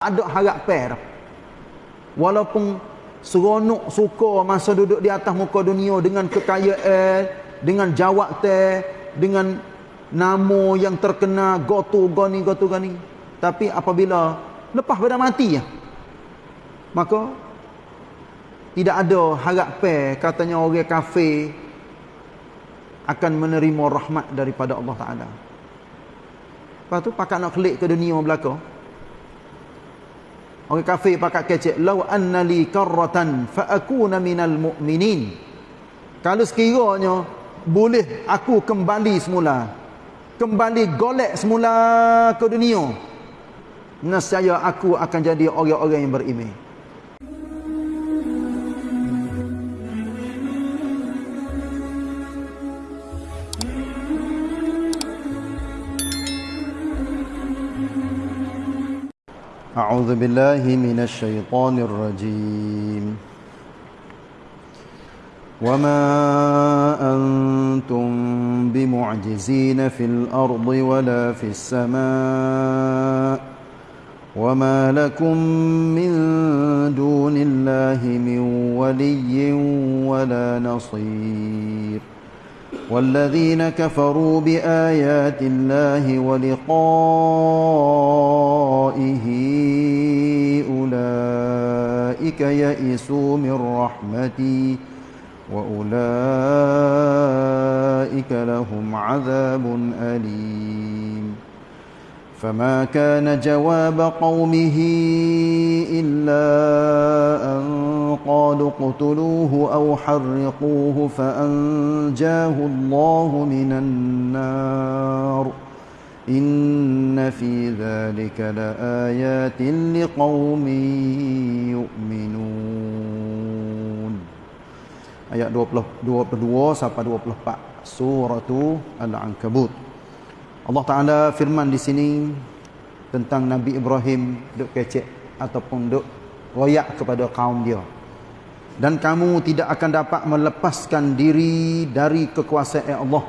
ada harap per walaupun seronok suka masa duduk di atas muka dunia dengan kekayaan dengan jawab teh dengan nama yang terkena gotu goni gotu gani tapi apabila lepas pada mati ya maka tidak ada harap per katanya orang kafir akan menerima rahmat daripada Allah Taala. Lepas tu pakat nak klik ke dunia belakang Orang kafir pakat kecek. Lau anna li karratan fa'akuna minal mu'minin. Kalau sekiranya boleh aku kembali semula. Kembali golek semula ke dunia. Nescaya aku akan jadi orang-orang yang beriman. أعوذ بالله من الشيطان الرجيم. وما أنتم بمعجزين في الأرض ولا في السماء وما لكم من دون الله من ولي ولا نصير. والذين كفروا بآيات الله ولقائه أولئك يئسوا من رحمتي وأولئك لهم عذاب أليم. فما كان جواب قومه إلا أن قالوا اقتلوه أو حرقوه فأنجاه الله من النار. إن في ذلك لآيات لقوم يؤمنون Ayat 20, 22 sampai 24 Surah Al-Ankabut Allah Ta'ala firman di sini Tentang Nabi Ibrahim Duk kecek Ataupun duk royak kepada kaum dia dan kamu tidak akan dapat melepaskan diri dari kekuasaan Allah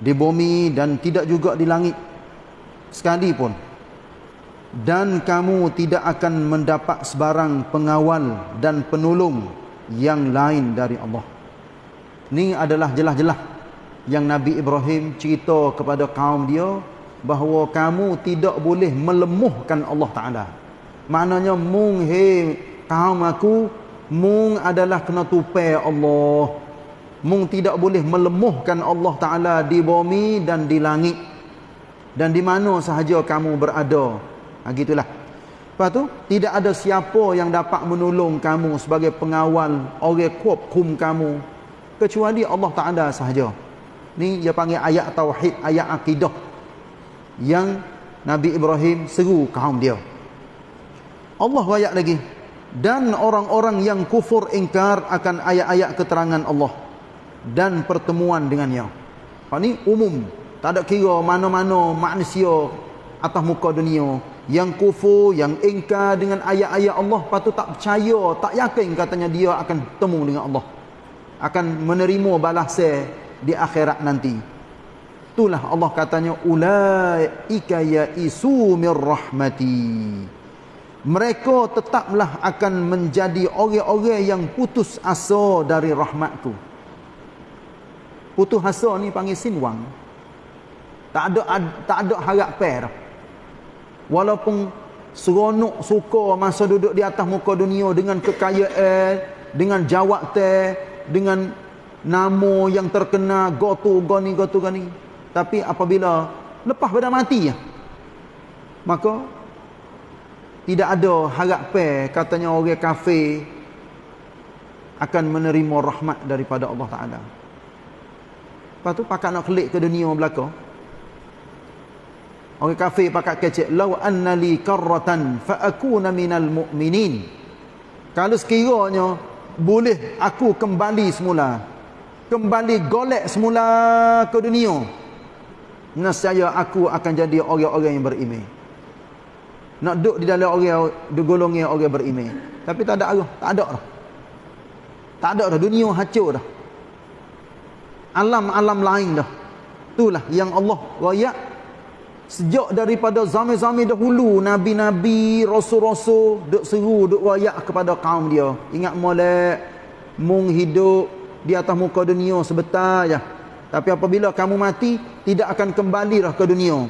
di bumi dan tidak juga di langit. Sekali pun. Dan kamu tidak akan mendapat sebarang pengawal dan penolong yang lain dari Allah. Ini adalah jelas-jelas yang Nabi Ibrahim cerita kepada kaum dia bahawa kamu tidak boleh melemuhkan Allah Ta'ala. Maknanya mung he kaum aku mung adalah kena tupai Allah mung tidak boleh melemuhkan Allah Ta'ala di bumi dan di langit. Dan di mana sahaja kamu berada. Ha, gitulah. Lepas tu tidak ada siapa yang dapat menolong kamu sebagai pengawal orang kuap kum kamu. Kecuali Allah Ta'ala sahaja. Ni dia panggil ayat tauhid ayat akidah yang Nabi Ibrahim seru kaum dia. Allah ayat lagi. Dan orang-orang yang kufur ingkar akan ayat-ayat keterangan Allah dan pertemuan dengannya. Ha ni umum, tak ada kira mana-mana manusia atas muka dunia yang kufur, yang ingkar dengan ayat-ayat Allah, patut tak percaya, tak yakin katanya dia akan bertemu dengan Allah. Akan menerima balasan di akhirat nanti. Itulah Allah katanya ulaika ya isu mir rahmati mereka tetaplah akan menjadi orang-orang yang putus asa dari rahmatku. Putus asa ni panggil sinwang. Tak ada tak ada harap per. Walaupun seronok suka masa duduk di atas muka dunia dengan kekayaan, dengan jawab teh, dengan nama yang terkena gotu goni gotu gani. Tapi apabila lepas pada mati ya. Maka tidak ada harap pe katanya orang kafir akan menerima rahmat daripada Allah Taala. Lepas tu pakat nak klik ke dunia belaka. Orang kafir pakat kecek law anna li karratan fa akuna minal mu'minin. Kalau sekiranya boleh aku kembali semula. Kembali golek semula ke dunia. Nescaya aku akan jadi orang-orang yang beriman nak duduk di dalam orang di golongan orang beriman tapi tak ada arah tak ada dah tak ada dah dunia hancur dah alam-alam lain dah itulah yang Allah royak Sejak daripada zaman-zaman dahulu nabi-nabi, rasul-rasul duk seru, duk wayak kepada kaum dia. Ingat molek mung hidup di atas muka dunia sebentar ya. Tapi apabila kamu mati tidak akan kembali lah ke dunia.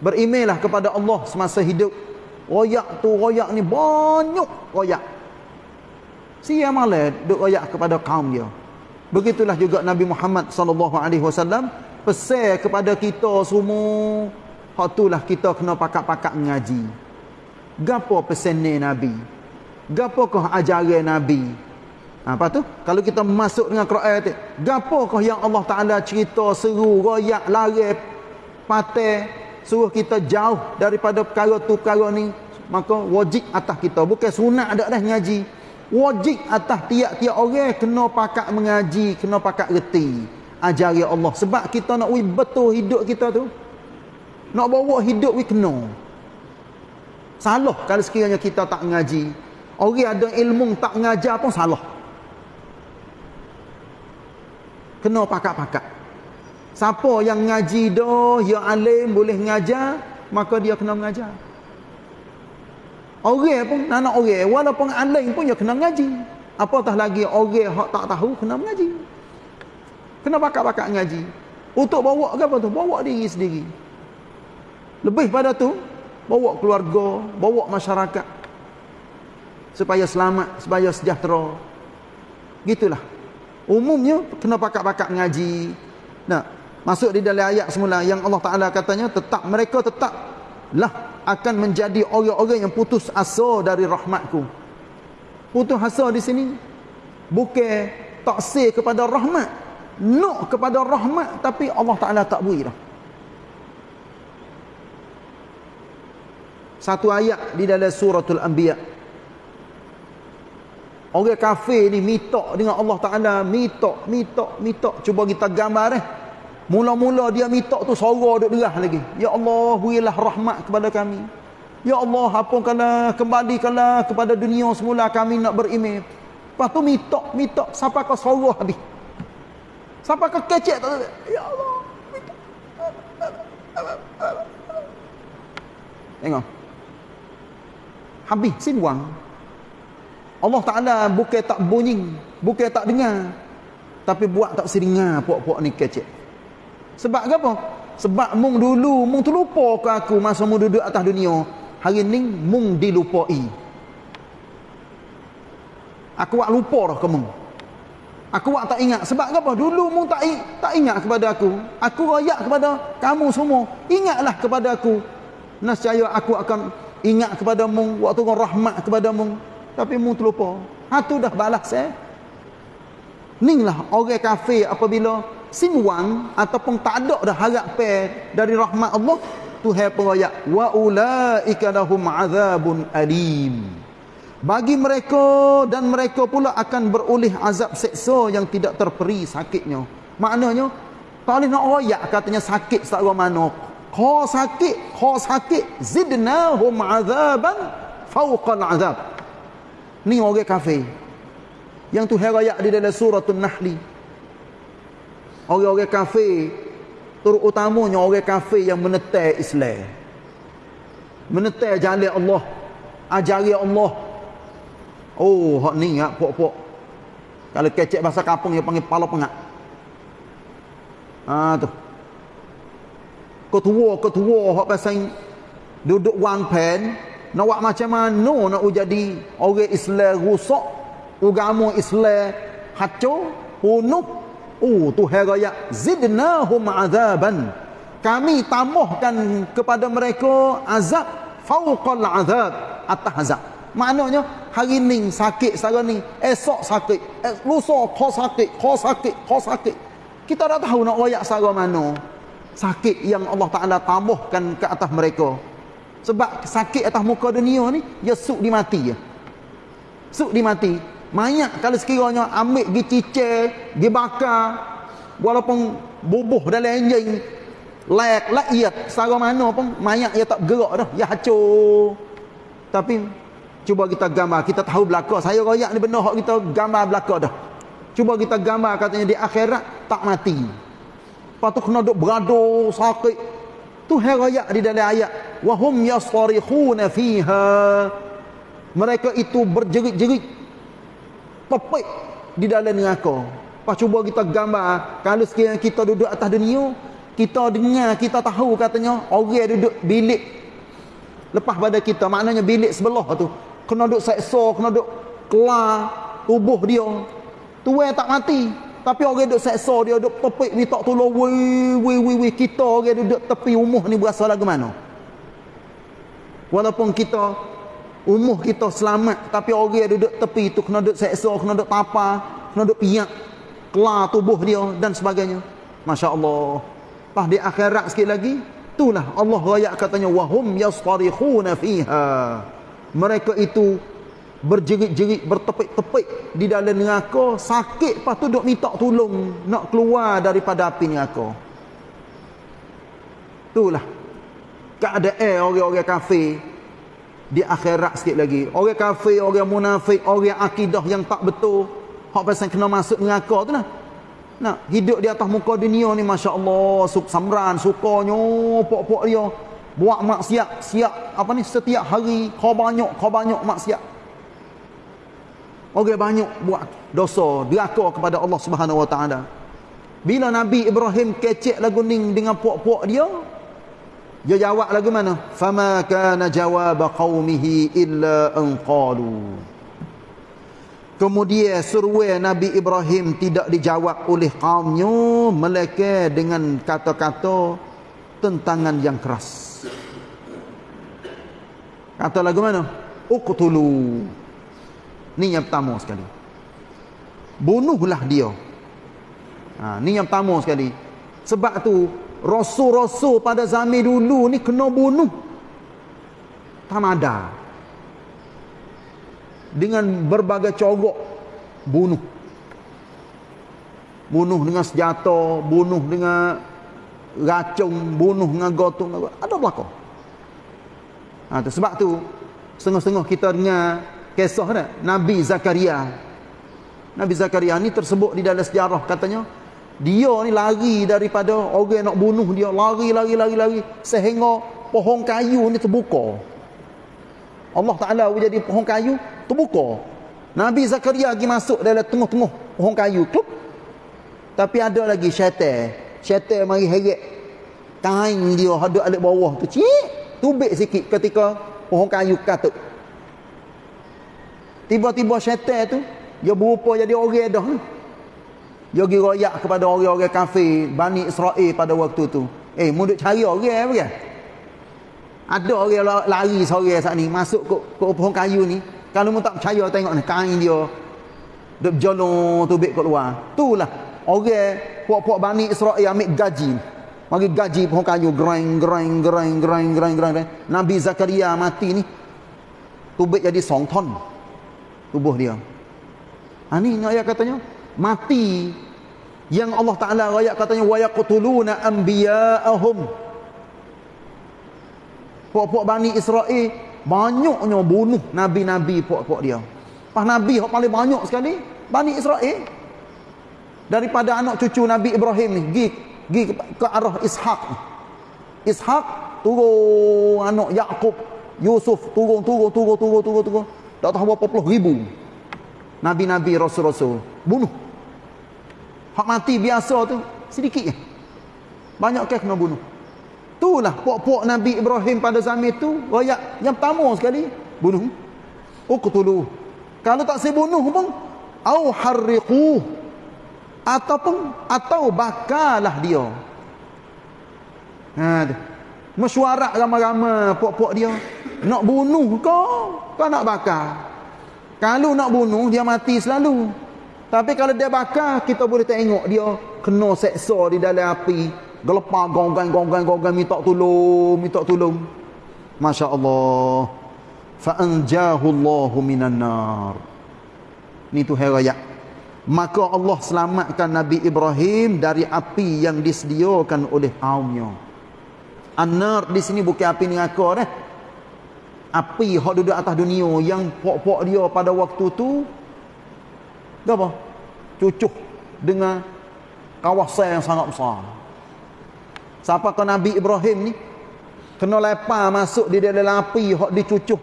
Berimailah kepada Allah semasa hidup. Royak tu royak ni banyak royak. Sia malah duk royak kepada kaum dia. Begitulah juga Nabi Muhammad sallallahu alaihi wasallam pesan kepada kita semua Hak itulah kita kena pakak-pakak mengaji. Gapo pesan Nabi? Gapo kah ajaran Nabi? Ha, apa tu? Kalau kita masuk dengan Quran tu, gapo kah yang Allah Taala cerita seru, royak, lari, patai, suruh kita jauh daripada perkara tu perkara ni, maka wajib atas kita. Bukan sunat ada dah ngaji. Wajib atas tiap-tiap orang kena pakak mengaji, kena pakak reti ajaran Allah. Sebab kita nak betul hidup kita tu. Nak bawa hidup we kena. Salah kalau sekiranya kita tak ngaji. Orang ada ilmu tak ngajar pun salah. Kena pakak-pakak. Siapa yang ngaji dah, yang alim boleh ngajar, maka dia kena mengajar. Orang pun, anak orang, walaupun alim pun dia kena ngaji. Apatah lagi orang yang tak tahu kena mengaji. Kena pakak-pakak ngaji. Untuk bawa ke apa tu? Bawa diri sendiri. Lebih pada tu, bawa keluarga, bawa masyarakat supaya selamat, supaya sejahtera. Gitulah. Umumnya kena pakak-pakak ngaji. Nah, masuk di dalam ayat semula yang Allah Taala katanya tetap mereka tetap lah akan menjadi orang-orang yang putus asa dari rahmatku. Putus asa di sini bukan taksir kepada rahmat, nak kepada rahmat tapi Allah Taala tak beri dah. Satu ayat di dalam suratul Anbiya. Orang kafir ni mitok dengan Allah Taala, mitok, mitok, mitok. Cuba kita gambar eh. Mula-mula dia mitok tu suara duk derah lagi. Ya Allah, berilah rahmat kepada kami. Ya Allah, hapunkanlah, kembalikanlah kepada dunia semula kami nak beriman. Lepas tu mitok, mitok sampai ke suara habis. Sampai ke kecek tu. Ya Allah. Tengok habis sinuang Allah Ta'ala bukan tak bunyi bukan tak dengar tapi buat tak seringar puak-puak ni kecek sebab apa? sebab mung dulu mung terlupa ke aku masa mung duduk atas dunia? Hari ni mung dilupai. Aku buat lupa dah ke mung? Aku buat tak ingat. Sebab apa? dulu mung tak, tak ingat kepada aku. Aku rayak kepada kamu semua. Ingatlah kepada aku. Nascaya aku akan ingat kepada mu waktu kau rahmat kepada mu tapi mu terlupa. Ha tu dah balas eh? Ninglah orang kafir apabila sinwang ataupun tak ada dah harap dari rahmat Allah Tuhan peraya wa ulaika lahum azabun alim bagi mereka dan mereka pula akan beroleh azab seksa yang tidak terperi sakitnya maknanya tak boleh nak royak katanya sakit tak mana kau sakit, kau sakit, zidnahum azaban fawqal azab. Ni orang kafir. Yang tu herayak di dalam suratul Nahli. Orang-orang kafir, terutamanya orang kafir yang menetai Islam. Menetai jalan Allah, ajari Allah. Oh, hak ni ya, pok-pok. Kalau kecek bahasa kampung dia panggil pala pengak. Ah tu ketua-ketua hak pasal duduk wang pen nak buat macam mana nak jadi orang Islam rusak agama Islam hancur punuk oh tu raya zidnahum azaban. Kami tambahkan kepada mereka azab fauqal azab atas azab. Maknanya hari ni sakit sekarang ni esok sakit eh, lusa kau sakit kau sakit kau sakit. Kita dah tahu nak royak sekarang mana. Sakit yang Allah Ta'ala tambahkan ke atas mereka. Sebab sakit atas muka dunia ni dia suk dimati ya. suk dimati mayat kalau sekiranya ambil pergi cicir pergi bakar walaupun bubuh dalam enjin layak layak secara mana pun mayat dia tak gerak dah. Dia hancur tapi cuba kita gambar. Kita tahu belakang. Saya royak ni benar kita gambar belakang dah. Cuba kita gambar katanya di akhirat tak mati. Lepas tu kena duk berado sakit. tu heraya di dalam ayat. Wahum yasrikhuna fiha. Mereka itu berjerit-jerit topik di dalam neraka pas cuba kita gambar kalau sekiranya kita duduk atas dunia kita dengar kita tahu katanya orang duduk bilik lepas pada kita. Maknanya bilik sebelah tu kena duduk seksa kena duduk kelar tubuh dia. Tuan tak mati tapi orang duduk seksa dia duduk topik minta tolong. Wei wei wei wei kita orang duduk tepi umuh ni berasa lagu mana? Walaupun kita umuh kita selamat tapi orang duduk tepi tu kena duduk seksa kena duduk tapa kena duduk piak kelar tubuh dia dan sebagainya. Masya Allah pas di akhirat sikit lagi itulah Allah raya katanya wahum yastarikhuna fiha. Mereka itu berjerit-jerit bertepik-tepik di dalam neraka sakit. Lepas tu duk minta tolong nak keluar daripada api neraka. Itulah keadaan orang-orang kafir di akhirat sikit lagi. Orang kafir orang munafik orang akidah yang tak betul. Hak pasal kena masuk neraka tu lah nak hidup di atas muka dunia ni Masya Allah suk samran sukanya pok-pok dia. Buat maksiat siap apa ni setiap hari kau banyak kau banyak maksiat. Orang banyak buat dosa deraka kepada Allah Subhanahu Wa Taala. Bila Nabi Ibrahim kecek lagu ning dengan puak-puak dia, dia jawab lagu mana? Fama kana jawab qaumihi illa an qalu. Kemudian seruai Nabi Ibrahim tidak dijawab oleh kaumnya melainkan dengan kata-kata tentangan yang keras. Kata lagu mana? Uqtulu. Ni yang pertama sekali. Bunuhlah dia. Ha, ni yang pertama sekali. Sebab tu rasul-rasul pada zaman dulu ni kena bunuh. Tamada. Dengan berbagai corok bunuh. Bunuh dengan senjata, bunuh dengan racun, bunuh dengan gotong. Ada belakang. Ha, tu, sebab tu setengah-setengah kita dengar kisah dah Nabi Zakaria Nabi Zakaria ni tersebut di dalam sejarah katanya dia ni lari daripada orang nak bunuh dia. Lari lari lari lari. Sehingga pohon kayu ni terbuka. Allah Ta'ala jadi pohon kayu terbuka. Nabi Zakaria lagi masuk dalam tengah-tengah pohon kayu. Kluk. tapi ada lagi syaitan. Syaitan mari heret kain dia hadap alik bawah tu. Cik. Tubik sikit ketika pohon kayu katuk. Tiba-tiba syaitan tu dia berupa jadi orang dah. Dia pergi royak kepada orang-orang kafir Bani Israel pada waktu tu. Eh, mu duk cari orang apa kan? Ada orang lari sore saat ni masuk ke, ke pohon kayu ni. Kalau mu tak percaya tengok ni kain dia duk berjalan tu bek kat luar. Itulah orang puak-puak Bani Israel ambil gaji. Mari gaji pohon kayu gereng gereng gereng gereng gereng gereng. Nabi Zakaria mati ni. Tubik jadi song ton tubuh dia. Ha ni ayat katanya mati yang Allah Taala ayat katanya wa yaqtuluna anbiya'ahum. Puak-puak Bani Israel banyaknya bunuh nabi-nabi puak-puak dia. Pas nabi yang paling banyak sekali Bani Israel. Daripada anak cucu Nabi Ibrahim ni gi gi ke, ke arah Ishak. Ishak turun anak Yakub, Yusuf turun turun turun turun turun turun tak tahu berapa puluh ribu Nabi-Nabi Rasul-Rasul. Bunuh. Hak mati biasa tu Sedikit je. Banyak ke kena bunuh. Itulah puak-puak Nabi Ibrahim pada zaman itu Rakyat yang pertama sekali Bunuh. Uqtulu. Kalau tak saya bunuh pun Au harriqu. Ataupun Atau bakalah dia. Ha tu. Mesyuarat ramai-ramai puak-puak dia. Nak bunuh kau kau nak bakar kalau nak bunuh dia mati selalu. Tapi kalau dia bakar kita boleh tengok dia kena seksa di dalam api. Gelepar gonggang gonggang gonggang minta tolong minta tolong. Anjahu Allah minan nar. Ni tu heraya maka Allah selamatkan Nabi Ibrahim dari api yang disediakan oleh kaumnya. An-nar di sini bukan api neraka dah api hak duduk atas dunia yang pok-pok dia pada waktu tu apa? cucuk dengan kawasan yang sangat besar. Siapa ke Nabi Ibrahim ni? Kena lepas masuk di dalam api hok dicucuh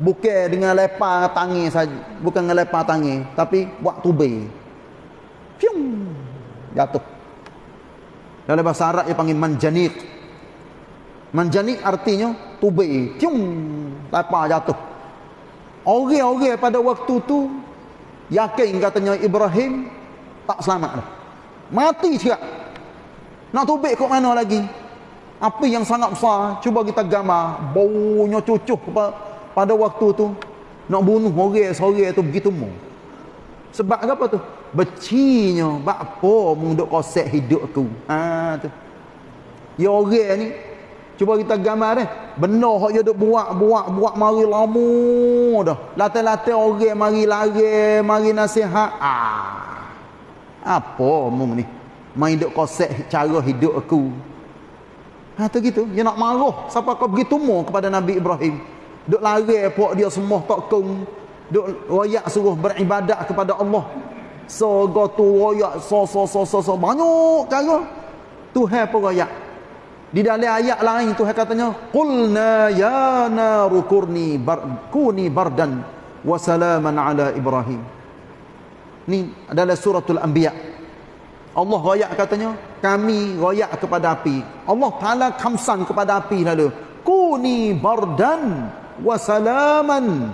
bukan dengan lepas tangi saja. Bukan dengan lepas tangi tapi buat tubai piung! Jatuh. Dalam bahasa Arab dia panggil manjanik manjanik artinya tubai piung lepas jatuh. Orang-orang pada waktu tu yakin katanya Ibrahim tak selamat dah. Mati cakap nak tubai kok mana lagi? Api yang sangat besar cuba kita gambar. Baunya cucuh pada waktu tu nak bunuh orang sore tu begitu mu. Sebab apa tu? Becinya bakpo mung duk kosek hidup aku. Ha tu. Ya orang ni cuba kita gambar deh benar hak dia duk buat buat buat mari lama dah latai-latai orang mari lari mari nasihat ah apa mung ni main duk kosek cara hidup aku Ha tu gitu, dia nak marah siapa kau begitu mu kepada Nabi Ibrahim. Duk lari puak dia semua tak kong. Duk royak suruh beribadat kepada Allah. So go tu royak so so so so so banyak cara. Tuhan pun royak. Di dalam ayat lain Tuhan katanya, "Qulna ya naru kurni bar kuni bardan wa salaman ala Ibrahim." Ni adalah suratul Anbiya. Allah royak katanya kami royak kepada api. Allah Ta'ala kamsan kepada api lalu kuni bardan wasalaman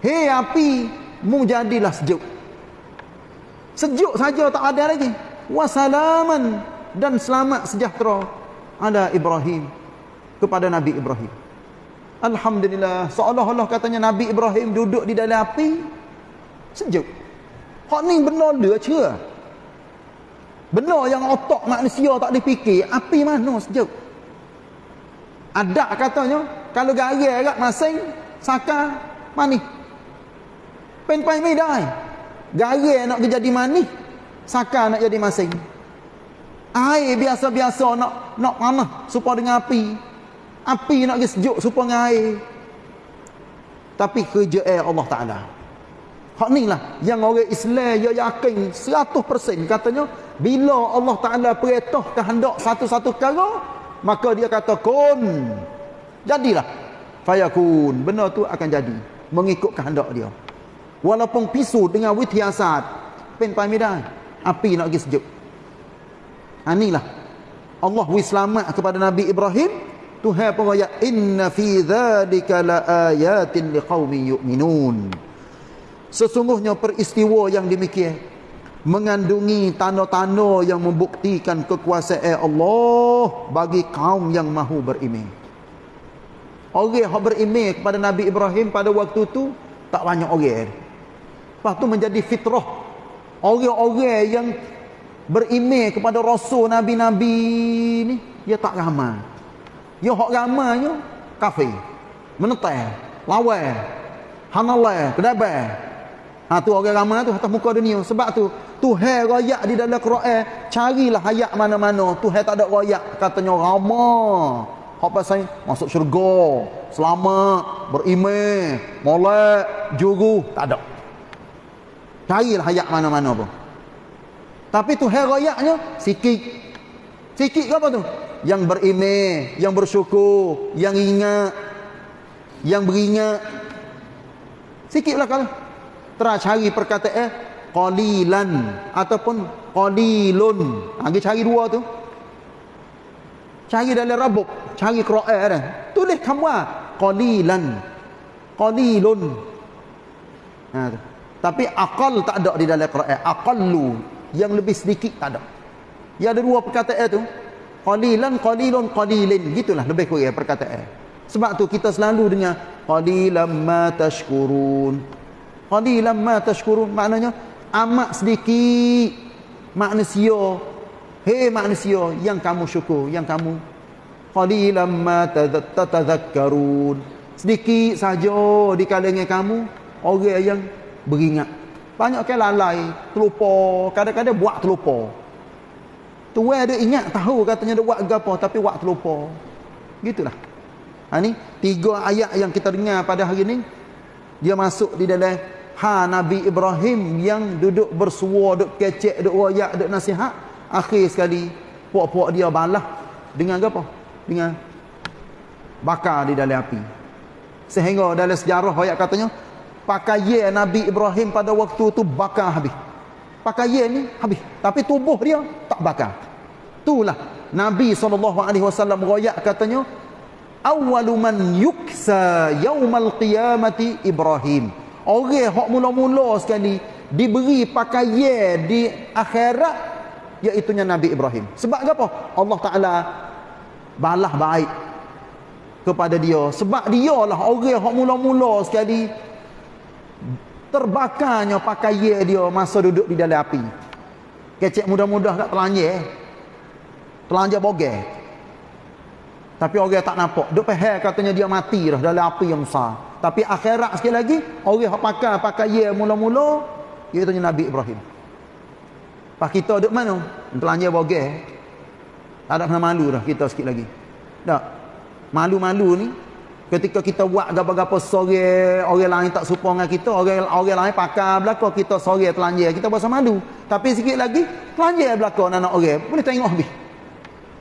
hei api mu jadilah sejuk. Sejuk saja tak ada lagi. Wasalaman dan selamat sejahtera ala Ibrahim kepada Nabi Ibrahim Alhamdulillah seolah-olah katanya Nabi Ibrahim duduk di dalam api sejuk Hak ni benar dia cia Benar yang otak manusia tak dipikir, api mana sejuk? Ada katanya, kalau garai agak masing, saka mani. Pen-pen midai. Garai nak jadi mani, saka nak jadi masing. Air biasa-biasa nak nak panah supaya dengan api. Api nak jadi sejuk supaya dengan air. Tapi kerja air Allah Ta'ala. Hak ni lah yang orang Islam yang yakin 100% katanya bila Allah Ta'ala perintah kehendak satu-satu perkara maka dia kata kun. Jadilah. Fayakun. Benda tu akan jadi. Mengikut kehendak dia. Walaupun pisu dengan witiasat pen pamidan api nak pergi sejuk inilah Allah wi selamat kepada Nabi Ibrahim Tuhan pun kata inna fi dhalika la ayatin liqaumin yu'minun sesungguhnya peristiwa yang demikian mengandungi tanda-tanda yang membuktikan kekuasaan Allah bagi kaum yang mahu beriman. Orang yang beriman kepada Nabi Ibrahim pada waktu itu tak banyak orang. Lepas itu menjadi fitrah. Orang-orang yang beriman kepada Rasul Nabi-Nabi ni, dia tak ramai. Dia hak ramainya kafir. Menetai, lawan, hanalai, kedabai. Ha tu orang ramai tu atas muka dunia. Sebab tu Tuhan royak di dalam Quran, carilah ayat mana-mana. Tuhan tak ada royak, katanya ramah. Hak pasal masuk syurga, selamat, beriman, molek, juru, tak ada. Carilah ayat mana-mana pun. Tapi Tuhan royaknya sikit. Sikit ke apa tu? Yang beriman, yang bersyukur, yang ingat, yang beringat. Sikitlah kalau. Terus cari perkataan qalilan ataupun qalilun. Ha kita cari dua tu. Cari dalam rabuk, cari Quran dah. Tulis kamu qalilan. Qalilun. Ha tu. Tapi aqal tak ada di dalam Quran. Aqallu yang lebih sedikit tak ada. Ya ada dua perkataan tu. Qalilan, qalilun, qalilin. Gitulah lebih kurang perkataan. Sebab tu kita selalu dengar qalilan ma tashkurun. Qalilan ma tashkurun maknanya amat sedikit manusia hei manusia yang kamu syukur yang kamu qalilan ma tatadhakkarun sedikit saja di kalangan kamu orang yang beringat banyak kan lalai terlupa kadang-kadang buat terlupa tuan ada ingat tahu katanya ada buat gapo tapi buat terlupa gitulah. Ha ni tiga ayat yang kita dengar pada hari ni. Dia masuk di dalam ha Nabi Ibrahim yang duduk bersua, duduk kecek, duduk royak, duduk nasihat. Akhir sekali, puak-puak dia balah. Dengan apa? Dengan bakar di dalam api. Sehingga dalam sejarah ayat katanya pakaian Nabi Ibrahim pada waktu tu bakar habis. Pakaian ni habis. Tapi tubuh dia tak bakar. Itulah Nabi SAW royak katanya awwalu man yuksa yaumal qiyamati Ibrahim. Orang hak mula-mula sekali diberi pakaian di akhirat iaitu Nabi Ibrahim. Sebab apa? Allah Taala balah baik kepada dia. Sebab dialah orang yang mula-mula sekali terbakarnya pakaian dia masa duduk di dalam api. Kecek mudah-mudah kat telanjang telanjang bogel tapi orang tak nampak. Duk pehel katanya dia mati dah dalam api yang besar. Tapi akhirat sekali lagi orang yang pakai pakaian mula-mula iaitu Nabi Ibrahim. Pak kita duduk mana? Telanjang bogel. Tak ada pernah malu dah kita sikit lagi. Tak. Malu-malu ni ketika kita buat apa-apa sore orang lain tak suka dengan kita orang orang lain pakar belakang kita sore telanjang kita berasa malu tapi sikit lagi telanjang belakang anak orang boleh tengok habis.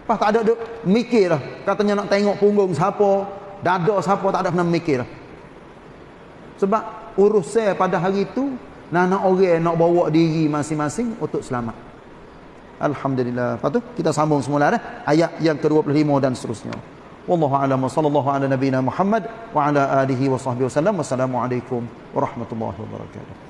Pas tak ada duk mikir lah katanya nak tengok punggung siapa dada siapa tak ada pernah mikir lah sebab urus saya pada hari itu nak orang nak bawa diri masing-masing untuk selamat. Alhamdulillah. Tu kita sambung semula dah. Ayat yang ke-25 dan seterusnya. والله أعلم. وصلى الله على نبينا محمد وعلى آله وصحبه وسلم. والسلام عليكم ورحمة الله وبركاته.